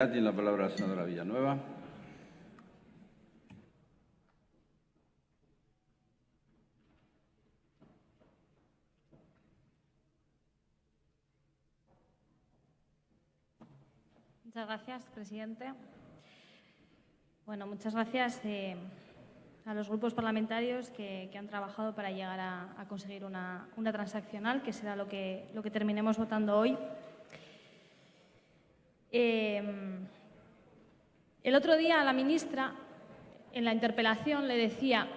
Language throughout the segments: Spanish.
Tiene la palabra la senadora Villanueva. Muchas gracias, presidente. Bueno, muchas gracias eh, a los grupos parlamentarios que, han trabajado para llegar a, conseguir una, transaccional, que será lo que, lo que terminemos votando hoy. Em, el otro día la ministra, en la interpelación, le decía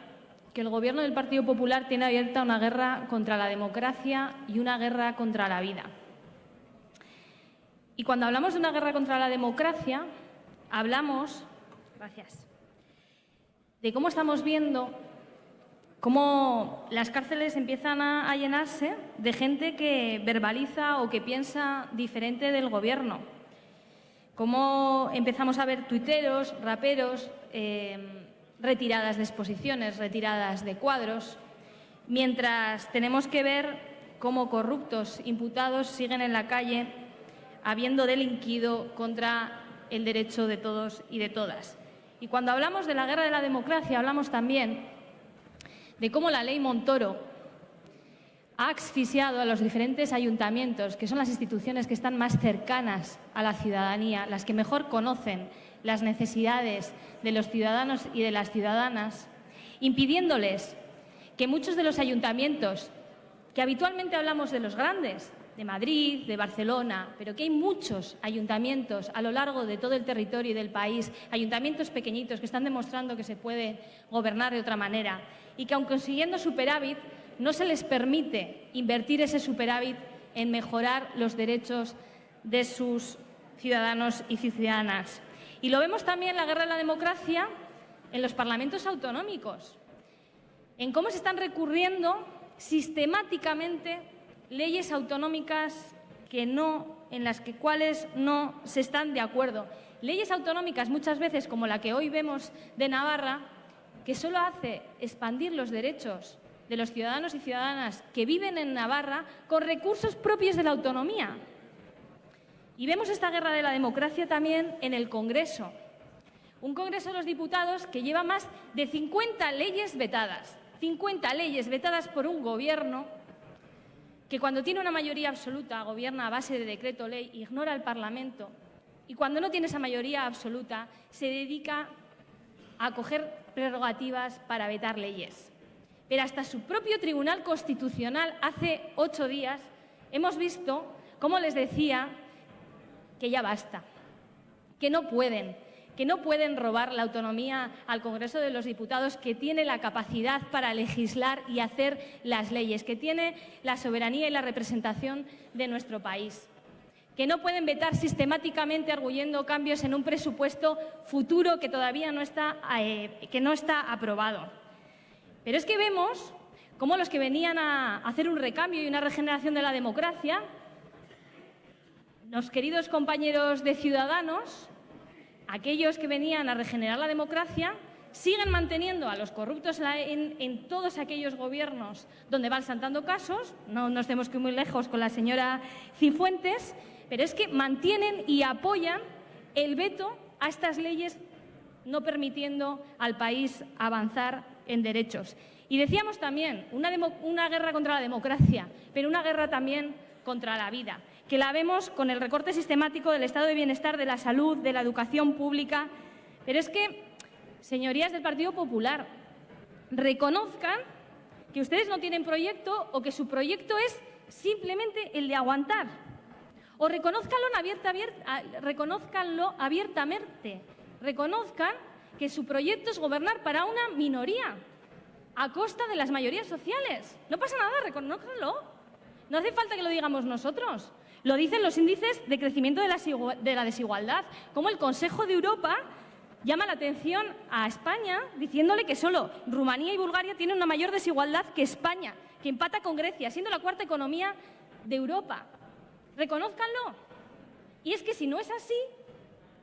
que el Gobierno del Partido Popular tiene abierta una guerra contra la democracia y una guerra contra la vida. Y cuando hablamos de una guerra contra la democracia, hablamos, gracias, de cómo estamos viendo cómo las cárceles empiezan a, llenarse de gente que verbaliza o que piensa diferente del Gobierno cómo empezamos a ver tuiteros, raperos, eh, retiradas de exposiciones, retiradas de cuadros, mientras tenemos que ver cómo corruptos imputados siguen en la calle habiendo delinquido contra el derecho de todos y de todas. Y cuando hablamos de la guerra de la democracia, hablamos también de cómo la ley Montoro ha asfixiado a los diferentes ayuntamientos, que son las instituciones que están más cercanas a la ciudadanía, las que mejor conocen las necesidades de los ciudadanos y de las ciudadanas, impidiéndoles que muchos de los ayuntamientos, que habitualmente hablamos de los grandes, de Madrid, de Barcelona, pero que hay muchos ayuntamientos a lo largo de todo el territorio y del país, ayuntamientos pequeñitos que están demostrando que se puede gobernar de otra manera y que aun consiguiendo superávit no se les permite invertir ese superávit en mejorar los derechos de sus ciudadanos y ciudadanas. Y lo vemos también en la guerra de la democracia en los parlamentos autonómicos, en cómo se están recurriendo sistemáticamente leyes autonómicas que no, en las que cuales no se están de acuerdo. Leyes autonómicas muchas veces como la que hoy vemos de Navarra, que solo hace expandir los derechos de los ciudadanos y ciudadanas que viven en Navarra con recursos propios de la autonomía. Y vemos esta guerra de la democracia también en el Congreso. Un Congreso de los Diputados que lleva más de 50 leyes vetadas. 50 leyes vetadas por un gobierno que cuando tiene una mayoría absoluta gobierna a base de decreto ley, ignora el Parlamento y cuando no tiene esa mayoría absoluta se dedica a coger prerrogativas para vetar leyes pero hasta su propio Tribunal Constitucional hace ocho días hemos visto cómo les decía que ya basta, que no pueden, que no pueden robar la autonomía al Congreso de los Diputados, que tiene la capacidad para legislar y hacer las leyes, que tiene la soberanía y la representación de nuestro país que no pueden vetar sistemáticamente arguyendo cambios en un presupuesto futuro que todavía no está, eh, que no está aprobado. Pero es que vemos cómo los que venían a hacer un recambio y una regeneración de la democracia, los queridos compañeros de Ciudadanos, aquellos que venían a regenerar la democracia, siguen manteniendo a los corruptos en, todos aquellos gobiernos donde van saltando casos, no nos tenemos que ir muy lejos con la señora Cifuentes, pero es que mantienen y apoyan el veto a estas leyes no permitiendo al país avanzar en derechos. Y decíamos también, una, guerra contra la democracia, pero una guerra también contra la vida, que la vemos con el recorte sistemático del estado de bienestar, de la salud, de la educación pública. Pero es que, señorías del Partido Popular, reconozcan que ustedes no tienen proyecto o que su proyecto es simplemente el de aguantar. O reconozcanlo, abierta, reconozcanlo abiertamente. Reconozcan que su proyecto es gobernar para una minoría, a costa de las mayorías sociales. No pasa nada, reconózcanlo. No hace falta que lo digamos nosotros. Lo dicen los índices de crecimiento de la desigualdad, como el Consejo de Europa llama la atención a España diciéndole que solo Rumanía y Bulgaria tienen una mayor desigualdad que España, que empata con Grecia, siendo la cuarta economía de Europa. Reconózcanlo. Y es que si no es así,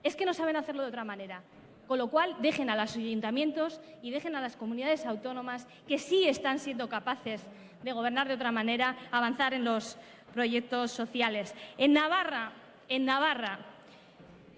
es que no saben hacerlo de otra manera. Con lo cual, dejen a los ayuntamientos y dejen a las comunidades autónomas que sí están siendo capaces de gobernar de otra manera, avanzar en los proyectos sociales. En Navarra, en Navarra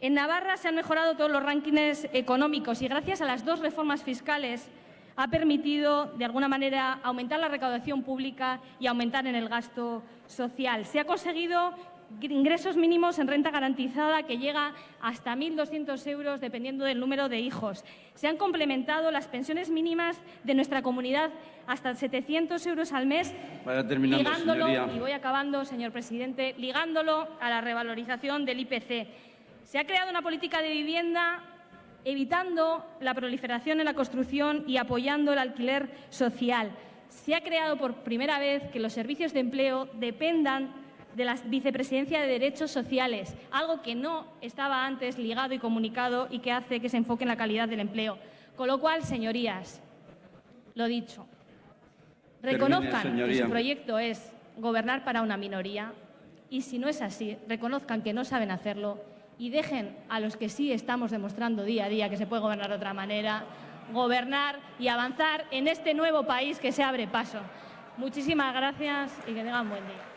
En Navarra se han mejorado todos los rankings económicos y gracias a las dos reformas fiscales ha permitido, de alguna manera, aumentar la recaudación pública y aumentar en el gasto social. Se ha conseguido ingresos mínimos en renta garantizada que llega hasta 1.200 euros dependiendo del número de hijos. Se han complementado las pensiones mínimas de nuestra comunidad hasta 700 euros al mes, ligándolo, señoría. y voy acabando, señor presidente, ligándolo a la revalorización del IPC. Se ha creado una política de vivienda evitando la proliferación en la construcción y apoyando el alquiler social. Se ha creado por primera vez que los servicios de empleo dependan de la Vicepresidencia de Derechos Sociales, algo que no estaba antes ligado y comunicado y que hace que se enfoque en la calidad del empleo. Con lo cual, señorías, lo dicho, Termine, reconozcan que su proyecto es gobernar para una minoría y si no es así, reconozcan que no saben hacerlo y dejen a los que sí estamos demostrando día a día que se puede gobernar de otra manera, gobernar y avanzar en este nuevo país que se abre paso. Muchísimas gracias y que tengan buen día.